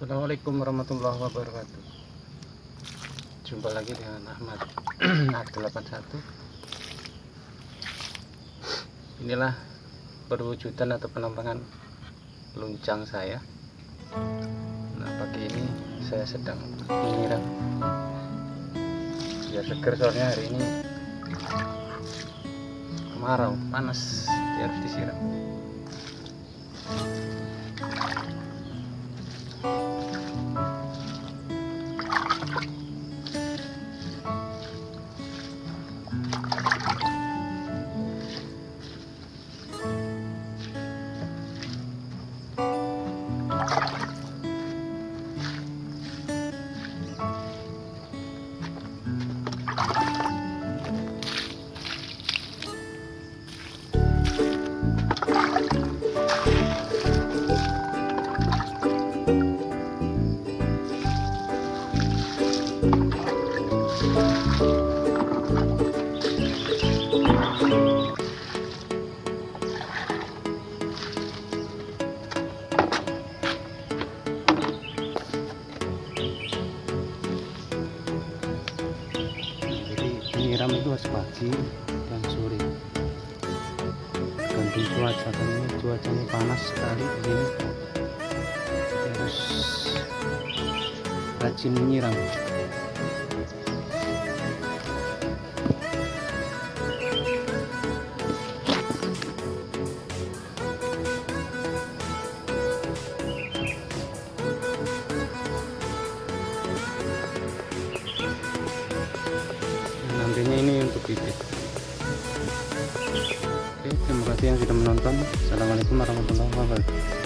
Assalamualaikum warahmatullahi wabarakatuh. Jumpa lagi dengan Ahmad A81 Inilah perwujudan atau penampangan luncang saya. Nah pagi ini saya sedang menyiram. Biar seger soalnya hari ini. Kemarau, panas harus disiram nyiram itu harus pagi dan sore. Ganti cuaca ini cuacanya panas sekali begini. Harus rajin menyiram bibit oke terima kasih yang sudah menonton. Assalamualaikum warahmatullahi wabarakatuh